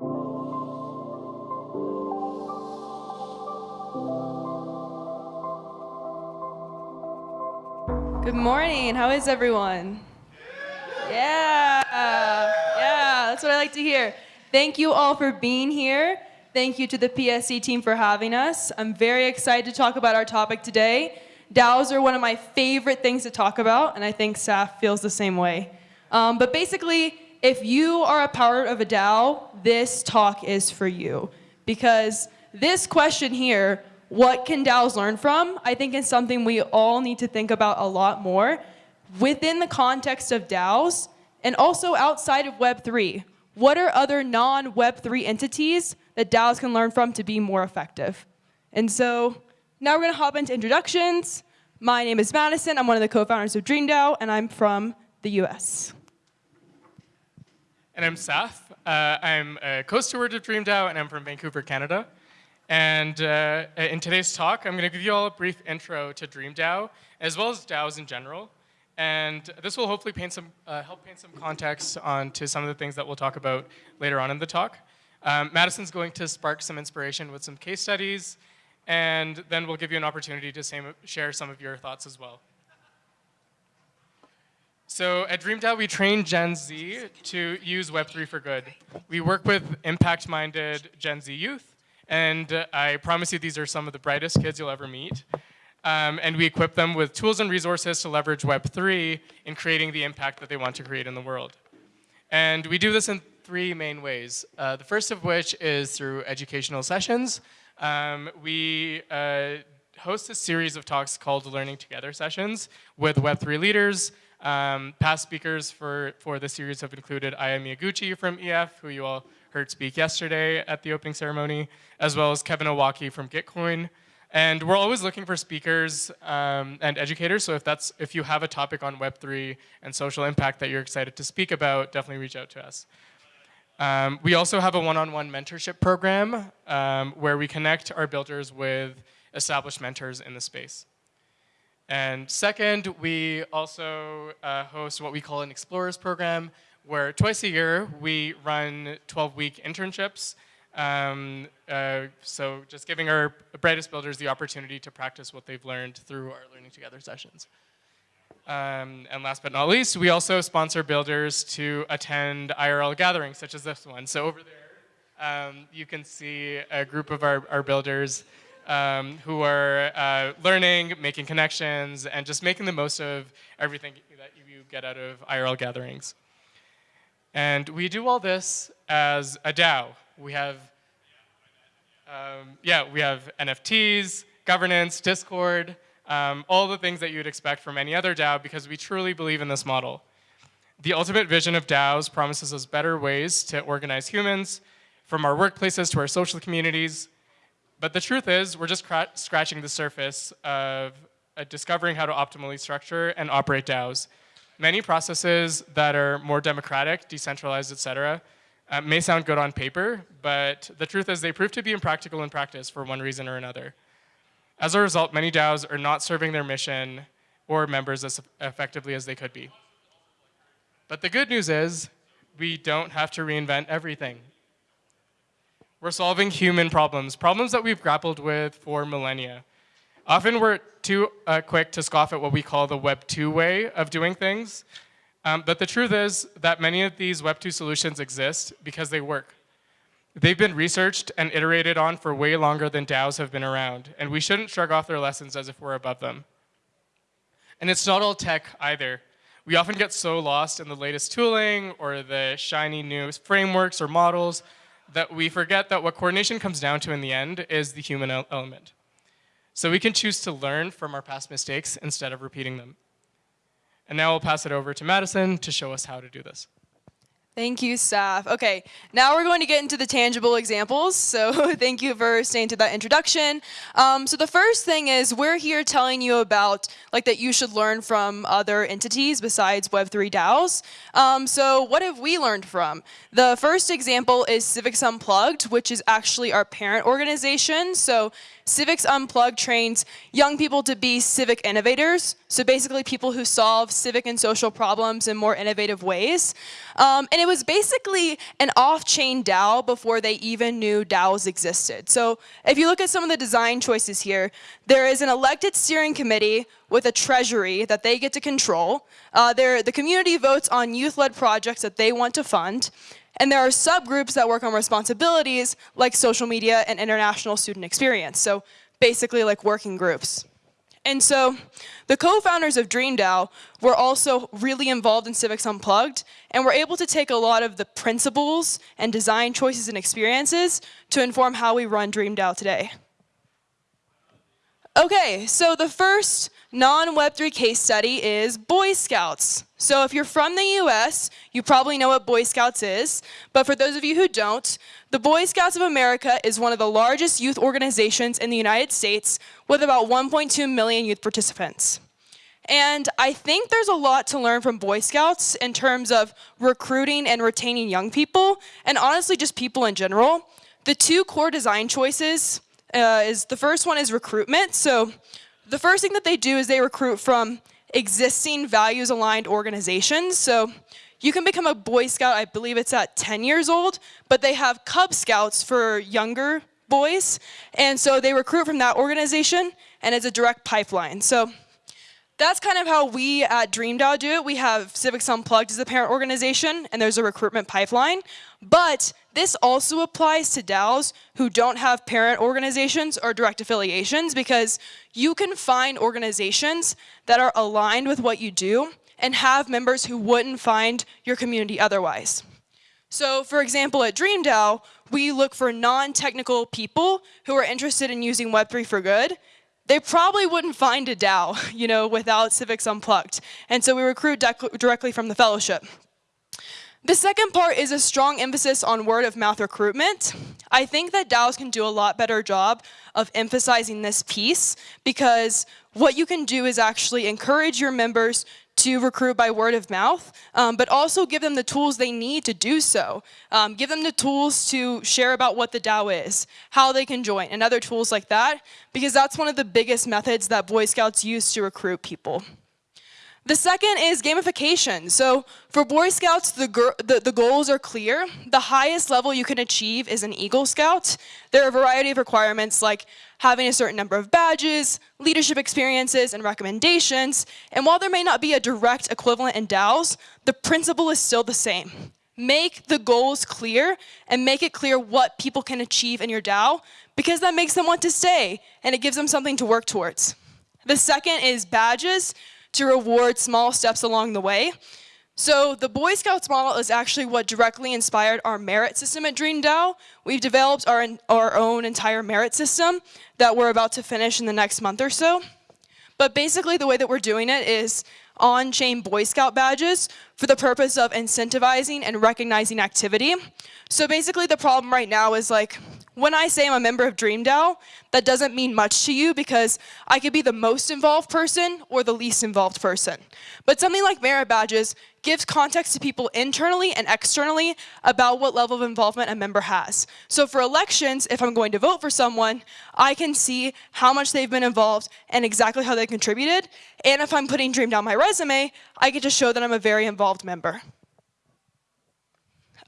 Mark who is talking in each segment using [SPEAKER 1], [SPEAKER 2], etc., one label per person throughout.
[SPEAKER 1] Good morning. How is everyone? Yeah. Yeah, that's what I like to hear. Thank you all for being here. Thank you to the PSC team for having us. I'm very excited to talk about our topic today. DAOs are one of my favorite things to talk about, and I think Saf feels the same way. Um, but basically, if you are a part of a DAO, this talk is for you. Because this question here, what can DAOs learn from, I think is something we all need to think about a lot more within the context of DAOs and also outside of Web3. What are other non-Web3 entities that DAOs can learn from to be more effective? And so now we're going to hop into introductions. My name is Madison. I'm one of the co-founders of DreamDAO, and I'm from the US.
[SPEAKER 2] And I'm Saf. Uh, I'm a co-steward of DreamDAO, and I'm from Vancouver, Canada. And uh, in today's talk, I'm going to give you all a brief intro to DreamDAO, as well as DAOs in general. And this will hopefully paint some, uh, help paint some context onto some of the things that we'll talk about later on in the talk. Um, Madison's going to spark some inspiration with some case studies, and then we'll give you an opportunity to same, share some of your thoughts as well. So at DreamDAO, we train Gen Z to use Web3 for good. We work with impact-minded Gen Z youth, and I promise you these are some of the brightest kids you'll ever meet. Um, and we equip them with tools and resources to leverage Web3 in creating the impact that they want to create in the world. And we do this in three main ways. Uh, the first of which is through educational sessions. Um, we uh, host a series of talks called Learning Together sessions with Web3 leaders, um, past speakers for, for the series have included Aya Miyaguchi from EF, who you all heard speak yesterday at the opening ceremony, as well as Kevin Owocki from Gitcoin. And we're always looking for speakers um, and educators, so if, that's, if you have a topic on Web3 and social impact that you're excited to speak about, definitely reach out to us. Um, we also have a one-on-one -on -one mentorship program um, where we connect our builders with established mentors in the space. And second, we also uh, host what we call an Explorers program, where twice a year we run 12-week internships. Um, uh, so just giving our brightest builders the opportunity to practice what they've learned through our Learning Together sessions. Um, and last but not least, we also sponsor builders to attend IRL gatherings such as this one. So over there, um, you can see a group of our, our builders um, who are uh, learning, making connections, and just making the most of everything that you get out of IRL gatherings. And we do all this as a DAO. We have, um, yeah, we have NFTs, governance, Discord, um, all the things that you'd expect from any other DAO because we truly believe in this model. The ultimate vision of DAOs promises us better ways to organize humans, from our workplaces to our social communities, but the truth is, we're just scratching the surface of uh, discovering how to optimally structure and operate DAOs. Many processes that are more democratic, decentralized, et cetera, uh, may sound good on paper, but the truth is they prove to be impractical in practice for one reason or another. As a result, many DAOs are not serving their mission or members as effectively as they could be. But the good news is, we don't have to reinvent everything. We're solving human problems, problems that we've grappled with for millennia. Often we're too uh, quick to scoff at what we call the Web 2 way of doing things. Um, but the truth is that many of these Web 2 solutions exist because they work. They've been researched and iterated on for way longer than DAOs have been around, and we shouldn't shrug off their lessons as if we're above them. And it's not all tech either. We often get so lost in the latest tooling or the shiny new frameworks or models that we forget that what coordination comes down to in the end is the human element. So we can choose to learn from our past mistakes instead of repeating them. And now I'll pass it over to Madison to show us how to do this.
[SPEAKER 1] Thank you, Saf. Okay, now we're going to get into the tangible examples. So thank you for staying to that introduction. Um, so the first thing is we're here telling you about like that you should learn from other entities besides Web3 DAOs. Um, so what have we learned from? The first example is Civics Unplugged, which is actually our parent organization. So Civics Unplugged trains young people to be civic innovators. So basically people who solve civic and social problems in more innovative ways. Um, and it was basically an off-chain DAO before they even knew DAOs existed. So if you look at some of the design choices here, there is an elected steering committee with a treasury that they get to control. Uh, the community votes on youth-led projects that they want to fund. And there are subgroups that work on responsibilities like social media and international student experience. So basically like working groups. And so the co-founders of DreamDAO were also really involved in Civics Unplugged and were able to take a lot of the principles and design choices and experiences to inform how we run DreamDAO today. Okay, so the first non-Web3 case study is Boy Scouts. So if you're from the US, you probably know what Boy Scouts is, but for those of you who don't, the Boy Scouts of America is one of the largest youth organizations in the United States with about 1.2 million youth participants. And I think there's a lot to learn from Boy Scouts in terms of recruiting and retaining young people, and honestly just people in general. The two core design choices uh, is the first one is recruitment. So the first thing that they do is they recruit from existing values aligned organizations. So you can become a Boy Scout, I believe it's at 10 years old, but they have Cub Scouts for younger boys. And so they recruit from that organization and it's a direct pipeline. So that's kind of how we at DreamDAO do it. We have Civics Unplugged as a parent organization, and there's a recruitment pipeline. But this also applies to DAOs who don't have parent organizations or direct affiliations because you can find organizations that are aligned with what you do and have members who wouldn't find your community otherwise. So for example, at DreamDAO, we look for non-technical people who are interested in using Web3 for good they probably wouldn't find a DAO, you know, without Civics Unplugged. And so we recruit directly from the fellowship. The second part is a strong emphasis on word of mouth recruitment. I think that DAOs can do a lot better job of emphasizing this piece because what you can do is actually encourage your members to recruit by word of mouth, um, but also give them the tools they need to do so. Um, give them the tools to share about what the DAO is, how they can join, and other tools like that, because that's one of the biggest methods that Boy Scouts use to recruit people. The second is gamification. So for Boy Scouts, the, the, the, goals are clear. The highest level you can achieve is an Eagle Scout. There are a variety of requirements like having a certain number of badges, leadership experiences, and recommendations. And while there may not be a direct equivalent in DAOs, the principle is still the same. Make the goals clear and make it clear what people can achieve in your DAO because that makes them want to stay and it gives them something to work towards. The second is badges to reward small steps along the way. So the Boy Scouts model is actually what directly inspired our merit system at DreamDAO. We've developed our, our own entire merit system that we're about to finish in the next month or so. But basically the way that we're doing it is on-chain Boy Scout badges for the purpose of incentivizing and recognizing activity. So basically the problem right now is like, when I say I'm a member of DreamDAO, that doesn't mean much to you because I could be the most involved person or the least involved person. But something like merit badges gives context to people internally and externally about what level of involvement a member has. So for elections, if I'm going to vote for someone, I can see how much they've been involved and exactly how they contributed. And if I'm putting DreamDAO on my resume, I get to show that I'm a very involved member.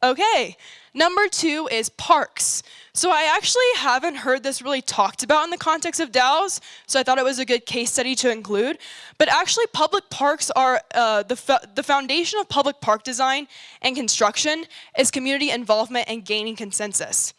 [SPEAKER 1] Okay, number two is parks. So I actually haven't heard this really talked about in the context of DAOs, so I thought it was a good case study to include. But actually public parks are, uh, the, the foundation of public park design and construction is community involvement and gaining consensus.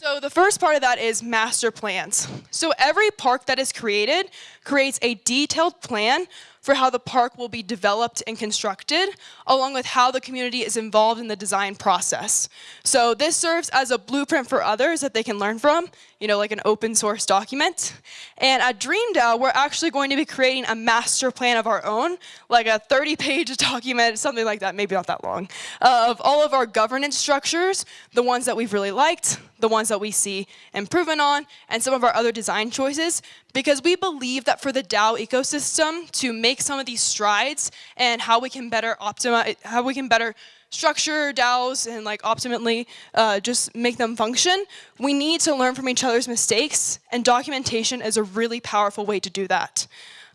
[SPEAKER 1] So the first part of that is master plans. So every park that is created creates a detailed plan for how the park will be developed and constructed, along with how the community is involved in the design process. So this serves as a blueprint for others that they can learn from, you know, like an open source document. And at DreamDAO, we're actually going to be creating a master plan of our own, like a 30 page document, something like that, maybe not that long, of all of our governance structures, the ones that we've really liked, the ones that we see improvement on, and some of our other design choices, because we believe that for the DAO ecosystem to make some of these strides and how we can better optimize, how we can better structure DAOs and like optimally uh, just make them function, we need to learn from each other's mistakes and documentation is a really powerful way to do that.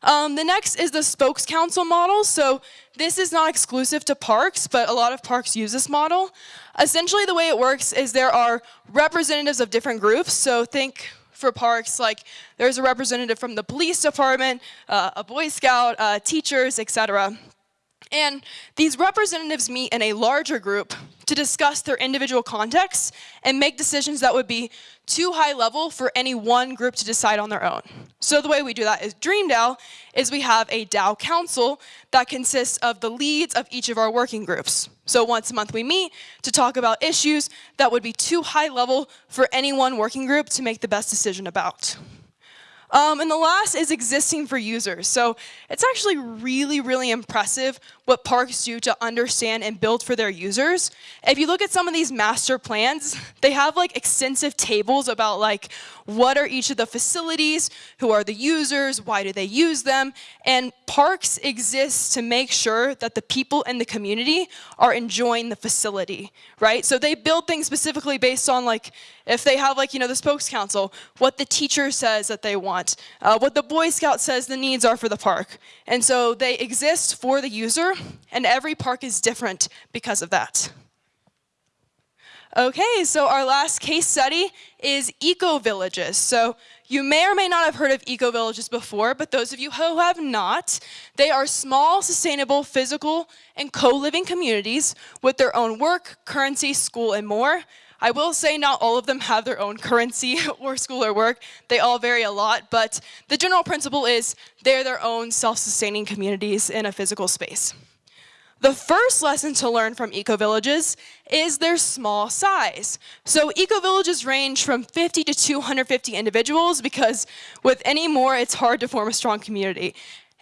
[SPEAKER 1] Um, the next is the spokes council model. So this is not exclusive to parks, but a lot of parks use this model. Essentially the way it works is there are representatives of different groups. So think for parks, like there's a representative from the police department, uh, a Boy Scout, uh, teachers, etc. And these representatives meet in a larger group to discuss their individual contexts and make decisions that would be too high level for any one group to decide on their own. So the way we do that is DreamDAO is we have a DAO council that consists of the leads of each of our working groups. So once a month we meet to talk about issues that would be too high level for any one working group to make the best decision about. Um, and the last is existing for users. So it's actually really, really impressive what parks do to understand and build for their users. If you look at some of these master plans, they have like extensive tables about like what are each of the facilities, who are the users, why do they use them, and parks exist to make sure that the people in the community are enjoying the facility, right? So they build things specifically based on like, if they have like, you know, the spokes council, what the teacher says that they want, uh, what the Boy Scout says the needs are for the park. And so they exist for the user, and every park is different because of that. Okay, so our last case study is eco-villages. So you may or may not have heard of eco-villages before, but those of you who have not, they are small, sustainable, physical, and co-living communities with their own work, currency, school, and more. I will say not all of them have their own currency or school or work. They all vary a lot, but the general principle is they're their own self-sustaining communities in a physical space. The first lesson to learn from eco-villages is their small size. So eco-villages range from 50 to 250 individuals because with any more, it's hard to form a strong community.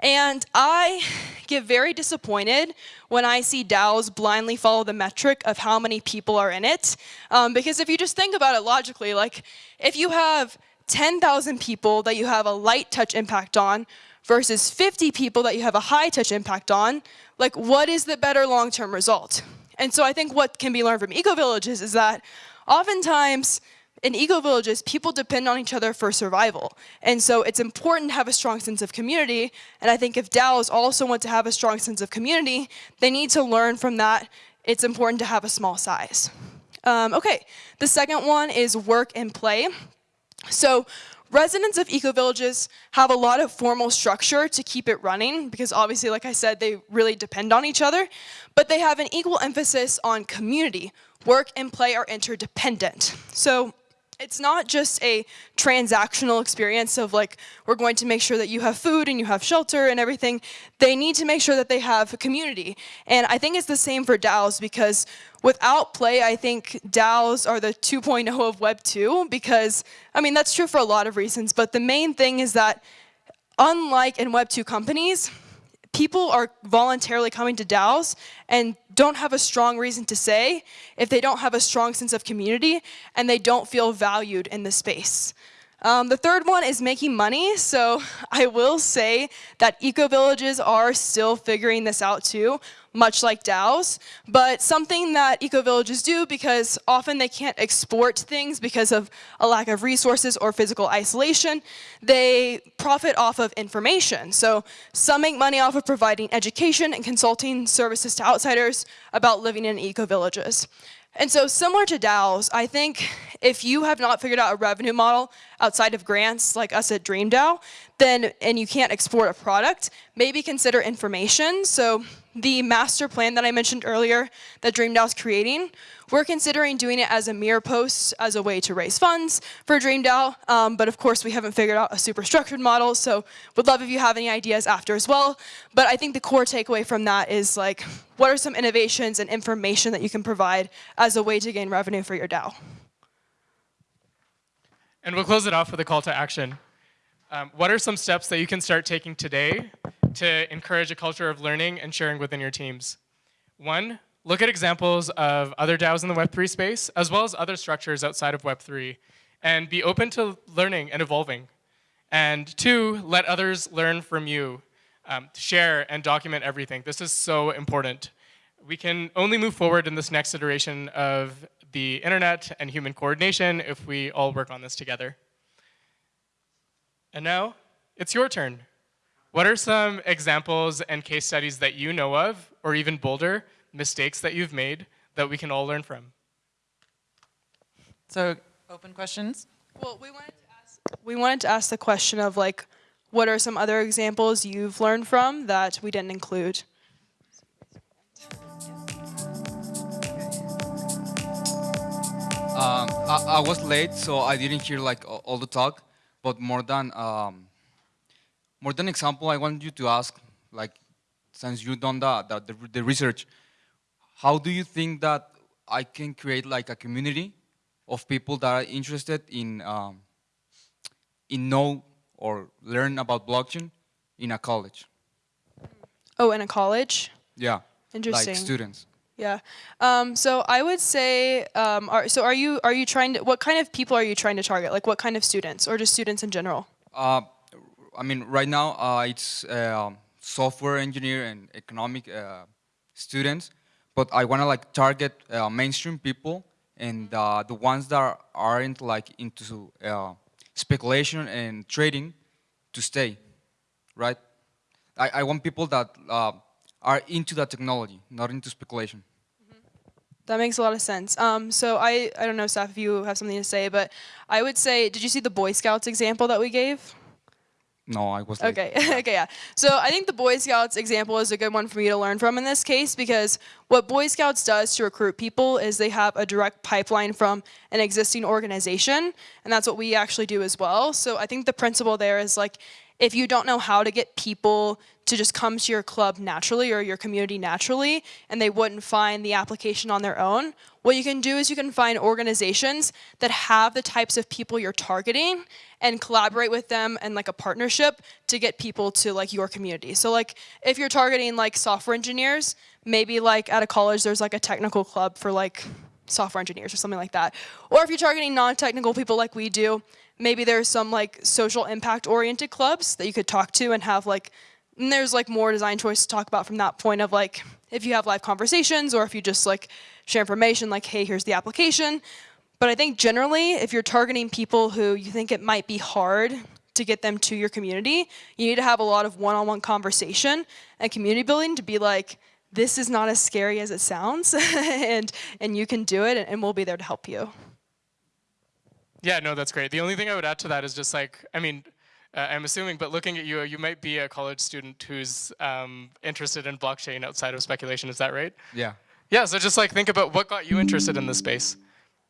[SPEAKER 1] And I get very disappointed when I see DAOs blindly follow the metric of how many people are in it. Um, because if you just think about it logically, like if you have 10,000 people that you have a light touch impact on versus 50 people that you have a high touch impact on, like what is the better long-term result? And so I think what can be learned from eco-villages is that oftentimes in eco-villages, people depend on each other for survival. And so it's important to have a strong sense of community. And I think if DAOs also want to have a strong sense of community, they need to learn from that. It's important to have a small size. Um, okay, the second one is work and play. So Residents of eco-villages have a lot of formal structure to keep it running because obviously, like I said, they really depend on each other, but they have an equal emphasis on community. Work and play are interdependent. So it's not just a transactional experience of like, we're going to make sure that you have food and you have shelter and everything. They need to make sure that they have a community. And I think it's the same for DAOs because without play, I think DAOs are the 2.0 of Web 2 because, I mean, that's true for a lot of reasons, but the main thing is that unlike in Web 2 companies, people are voluntarily coming to DAOs and don't have a strong reason to say if they don't have a strong sense of community and they don't feel valued in the space. Um, the third one is making money. So I will say that eco-villages are still figuring this out too, much like DAOs. But something that eco-villages do, because often they can't export things because of a lack of resources or physical isolation, they profit off of information. So some make money off of providing education and consulting services to outsiders about living in eco-villages. And so similar to DAOs, I think if you have not figured out a revenue model outside of grants like us at DreamDAO, then, and you can't export a product, maybe consider information. So the master plan that I mentioned earlier that DreamDAO is creating, we're considering doing it as a mirror post as a way to raise funds for DreamDAO. Um, but of course, we haven't figured out a super structured model. So would love if you have any ideas after as well. But I think the core takeaway from that is like, what are some innovations and information that you can provide as a way to gain revenue for your DAO?
[SPEAKER 2] And we'll close it off with a call to action. Um, what are some steps that you can start taking today to encourage a culture of learning and sharing within your teams. One, look at examples of other DAOs in the Web3 space, as well as other structures outside of Web3, and be open to learning and evolving. And two, let others learn from you. Um, share and document everything. This is so important. We can only move forward in this next iteration of the internet and human coordination if we all work on this together. And now, it's your turn. What are some examples and case studies that you know of, or even bolder, mistakes that you've made that we can all learn from?
[SPEAKER 3] So, open questions?
[SPEAKER 1] Well, we wanted to ask, we wanted to ask the question of like, what are some other examples you've learned from that we didn't include?
[SPEAKER 4] Um, I, I was late, so I didn't hear like all the talk. But more than um, more than example, I want you to ask, like, since you've done the, the the the research, how do you think that I can create like a community of people that are interested in um, in know or learn about blockchain in a college?
[SPEAKER 1] Oh, in a college?
[SPEAKER 4] Yeah,
[SPEAKER 1] Interesting.
[SPEAKER 4] like students.
[SPEAKER 1] Yeah. Um, so I would say, um, are, so are you are you trying to? What kind of people are you trying to target? Like what kind of students, or just students in general?
[SPEAKER 4] Uh, I mean, right now uh, it's um software engineer and economic uh, students, but I want to like target uh, mainstream people and uh, the ones that aren't like into uh, speculation and trading to stay, right? I, I want people that uh, are into the technology, not into speculation.
[SPEAKER 1] That makes a lot of sense. Um, so I, I don't know, Saf, if you have something to say, but I would say, did you see the Boy Scouts example that we gave?
[SPEAKER 4] No, I was like,
[SPEAKER 1] Okay, okay, yeah. So I think the Boy Scouts example is a good one for me to learn from in this case because what Boy Scouts does to recruit people is they have a direct pipeline from an existing organization, and that's what we actually do as well. So I think the principle there is like, if you don't know how to get people to just come to your club naturally or your community naturally, and they wouldn't find the application on their own, what you can do is you can find organizations that have the types of people you're targeting and collaborate with them and like a partnership to get people to like your community. So like if you're targeting like software engineers, maybe like at a college there's like a technical club for like software engineers or something like that. Or if you're targeting non-technical people like we do, maybe there's some like social impact oriented clubs that you could talk to and have like and there's like more design choice to talk about from that point of like if you have live conversations or if you just like share information like hey here's the application but i think generally if you're targeting people who you think it might be hard to get them to your community you need to have a lot of one-on-one conversation and community building to be like this is not as scary as it sounds and and you can do it and we'll be there to help you
[SPEAKER 2] Yeah, no, that's great. The only thing I would add to that is just like, I mean, uh, I'm assuming, but looking at you, you might be a college student who's um, interested in blockchain outside of speculation. Is that right?
[SPEAKER 4] yeah.
[SPEAKER 2] Yeah. So just like think about what got you interested in this space.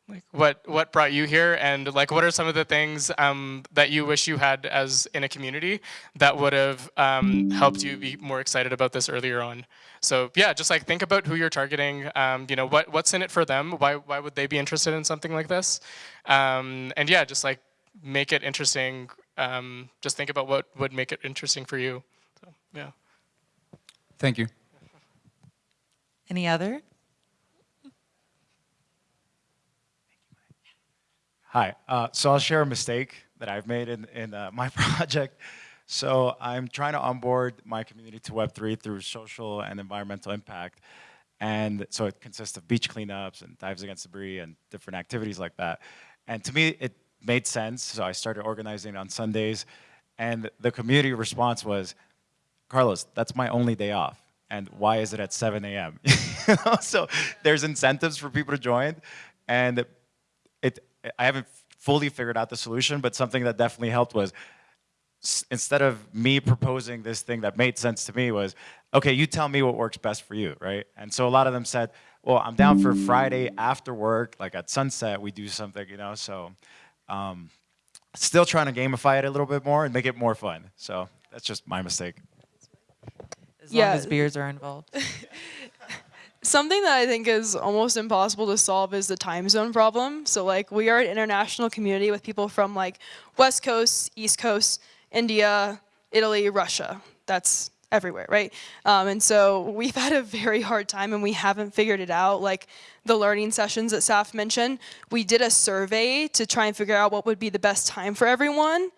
[SPEAKER 2] Like what what brought you here, and like what are some of the things um, that you wish you had as in a community that would have um, helped you be more excited about this earlier on. So yeah, just like think about who you're targeting. Um, you know what what's in it for them. Why why would they be interested in something like this? Um, and yeah, just like make it interesting. Um, just think about what would make it interesting for you. So yeah.
[SPEAKER 4] Thank you.
[SPEAKER 3] Any other?
[SPEAKER 5] Hi. Uh, so I'll share a mistake that I've made in, in uh, my project. So I'm trying to onboard my community to Web3 through social and environmental impact. And so it consists of beach cleanups and dives against debris and different activities like that. And to me, it made sense. So I started organizing on Sundays. And the community response was, Carlos, that's my only day off. And why is it at 7 a.m.? so there's incentives for people to join. And it, I haven't fully figured out the solution, but something that definitely helped was instead of me proposing this thing that made sense to me was, okay, you tell me what works best for you, right? And so a lot of them said, well, I'm down for Friday after work, like at sunset, we do something, you know? So um, still trying to gamify it a little bit more and make it more fun. So that's just my mistake.
[SPEAKER 3] As
[SPEAKER 1] Yeah.
[SPEAKER 3] long as beers are involved.
[SPEAKER 1] Something that I think is almost impossible to solve is the time zone problem. So like we are an international community with people from like West Coast, East Coast, India, Italy, Russia. That's everywhere, right? Um, and so we've had a very hard time and we haven't figured it out. Like the learning sessions that Saf mentioned, we did a survey to try and figure out what would be the best time for everyone.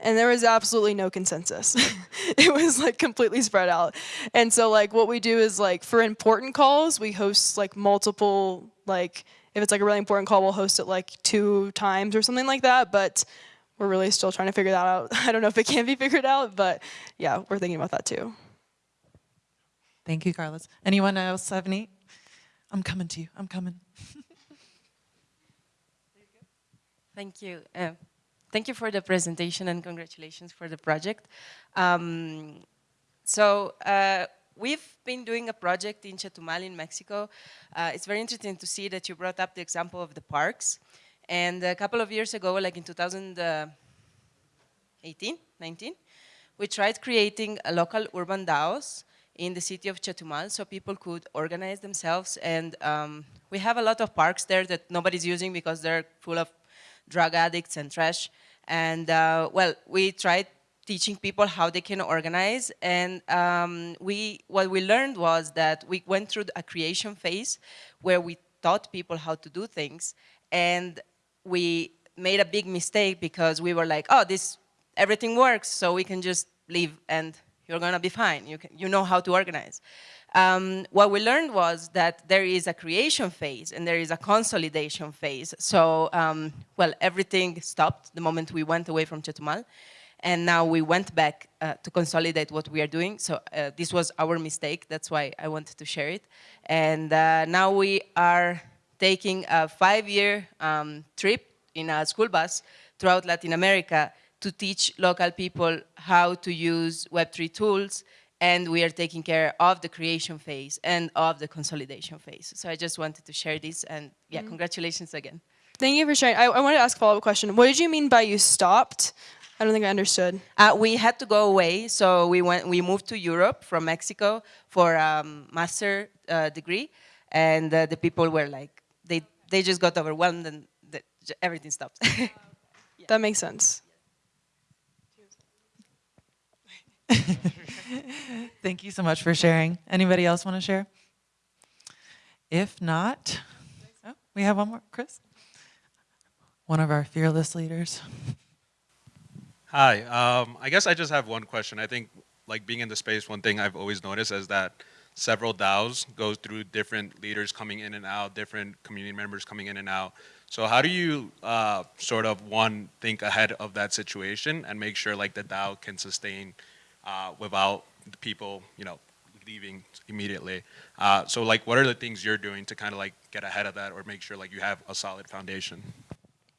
[SPEAKER 1] and there was absolutely no consensus. it was like completely spread out. And so like what we do is like for important calls, we host like multiple like if it's like a really important call, we'll host it like two times or something like that. But we're really still trying to figure that out. I don't know if it can be figured out, but yeah, we're thinking about that too.
[SPEAKER 3] Thank you, Carlos. Anyone else have any? I'm coming to you. I'm coming.
[SPEAKER 6] Thank you. Uh, thank you for the presentation and congratulations for the project. Um, so uh, we've been doing a project in Chetumal in Mexico. Uh, it's very interesting to see that you brought up the example of the parks. And a couple of years ago, like in 2018, 19, we tried creating a local urban DAOs in the city of Chetumal so people could organize themselves. And um, we have a lot of parks there that nobody's using because they're full of drug addicts and trash. And uh, well, we tried teaching people how they can organize. And um, we, what we learned was that we went through a creation phase where we taught people how to do things. And we made a big mistake because we were like, oh, this, everything works, so we can just leave and you're gonna be fine. You, can, you know how to organize. Um, what we learned was that there is a creation phase and there is a consolidation phase. So, um, well, everything stopped the moment we went away from Chetumal. And now we went back uh, to consolidate what we are doing. So uh, this was our mistake. That's why I wanted to share it. And uh, now we are taking a five-year um, trip in a school bus throughout Latin America to teach local people how to use Web3 tools and we are taking care of the creation phase and of the consolidation phase. So I just wanted to share this and yeah,
[SPEAKER 1] Mm.
[SPEAKER 6] congratulations again.
[SPEAKER 1] Thank you for sharing. I, I wanted to ask a follow-up question. What did you mean by you stopped? I don't think I understood.
[SPEAKER 6] Uh, we had to go away, so we went. We moved to Europe from Mexico for a um, master uh, degree, and uh, the people were like, they they just got overwhelmed and the, everything stopped.
[SPEAKER 1] That makes sense.
[SPEAKER 3] Thank you so much for sharing. Anybody else want to share? If not, oh, we have one more. Chris? One of our fearless leaders.
[SPEAKER 7] Hi, um, I guess I just have one question. I think, like being in the space, one thing I've always noticed is that several DAOs go through different leaders coming in and out, different community members coming in and out. So how do you uh, sort of one think ahead of that situation and make sure like the DAO can sustain uh, without people, you know, leaving immediately? Uh, so like, what are the things you're doing to kind of like get ahead of that or make sure like you have a solid foundation?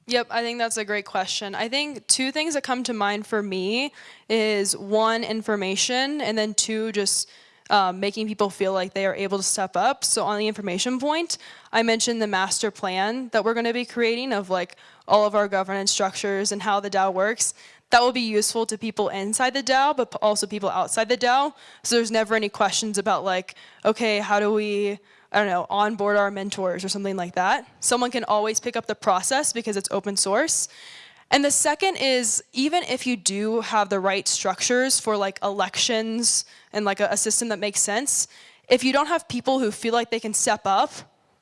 [SPEAKER 1] Yep, I think that's a great question. I think two things that come to mind for me is one, information, and then two, just um, making people feel like they are able to step up. So on the information point, I mentioned the master plan that we're going to be creating of like all of our governance structures and how the DAO works. That will be useful to people inside the DAO, but also people outside the DAO. So there's never any questions about like, okay, how do we I don't know, onboard our mentors or something like that. Someone can always pick up the process because it's open source. And the second is even if you do have the right structures for like elections and like a, a system that makes sense, if you don't have people who feel like they can step up,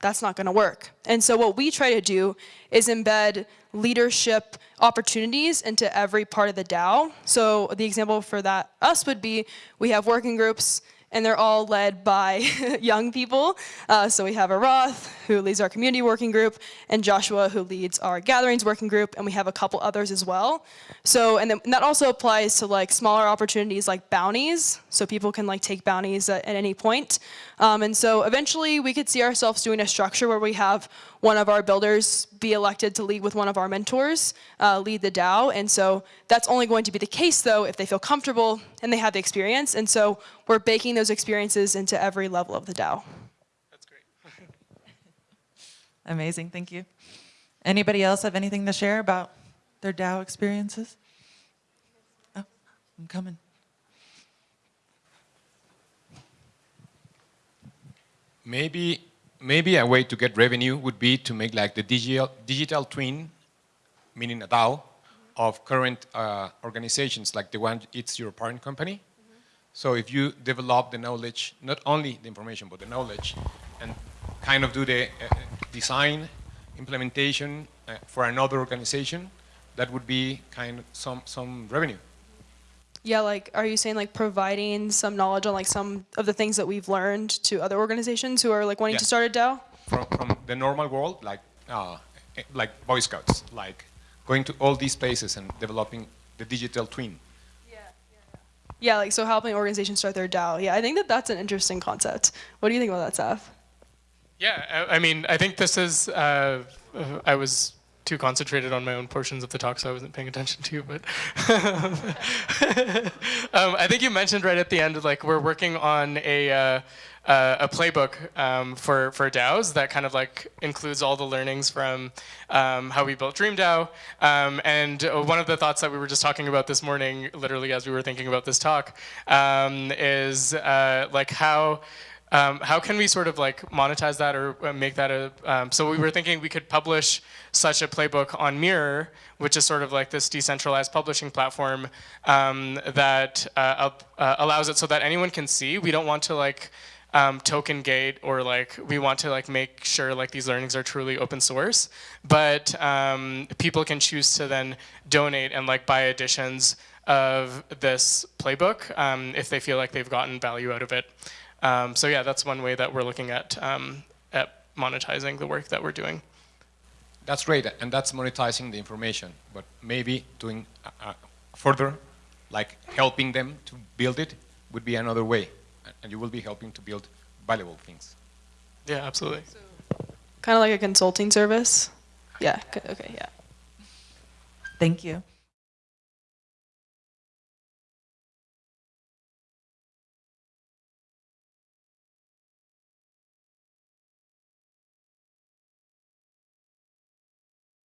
[SPEAKER 1] that's not gonna work. And so what we try to do is embed leadership opportunities into every part of the DAO. So the example for that us would be we have working groups and they're all led by young people. Uh, so we have Arath, who leads our community working group, and Joshua, who leads our gatherings working group, and we have a couple others as well. So, and, then, and that also applies to like smaller opportunities like bounties, so people can like take bounties at, at any point. Um, and so eventually we could see ourselves doing a structure where we have one of our builders be elected to lead with one of our mentors, uh, lead the DAO. And so that's only going to be the case though if they feel comfortable and they have the experience. And so we're baking those experiences into every level of the DAO.
[SPEAKER 2] That's great.
[SPEAKER 3] Amazing, thank you. Anybody else have anything to share about their DAO experiences? Oh, I'm coming.
[SPEAKER 8] Maybe, maybe a way to get revenue would be to make like the digital, digital twin, meaning a DAO, of current uh, organizations like the one it's your parent company. So if you develop the knowledge, not only the information, but the knowledge, and kind of do the uh, design, implementation uh, for another organization, that would be kind of some, some revenue.
[SPEAKER 1] Yeah, like, are you saying like providing some knowledge on like some of the things that we've learned to other organizations who are like wanting to start a DAO?
[SPEAKER 8] from, from the normal world, like uh, eh, like Boy Scouts, like going to all these places and developing the digital twin.
[SPEAKER 1] Yeah, yeah, yeah, like so helping organizations start their DAO. Yeah, I think that that's an interesting concept. What do you think about that, Seth?
[SPEAKER 2] Yeah, I, I mean, I think this is. Uh, I was too concentrated on my own portions of the talk, so I wasn't paying attention to you. But um, I think you mentioned right at the end, like we're working on a uh, uh, a playbook um, for for DAOs that kind of like includes all the learnings from um, how we built DreamDAO. Um, and uh, one of the thoughts that we were just talking about this morning, literally as we were thinking about this talk, um, is uh, like how. Um, how can we sort of like monetize that or uh, make that a? Um, so we were thinking we could publish such a playbook on Mirror, which is sort of like this decentralized publishing platform um, that uh, up- uh, allows it so that anyone can see. We don't want to like um, token gate or like we want to like make sure like these learnings are truly open source, but um, people can choose to then donate and like buy editions of this playbook um, if they feel like they've gotten value out of it. Um, so yeah, that's one way that we're looking at um, at monetizing the work that we're doing.
[SPEAKER 8] That's great, and that's monetizing the information. But maybe doing uh, uh, further, like helping them to build it, would be another way, and you will be helping to build valuable things.
[SPEAKER 2] Yeah, absolutely.
[SPEAKER 1] Kind of like a consulting service. Yeah. Okay. Yeah.
[SPEAKER 3] Thank you.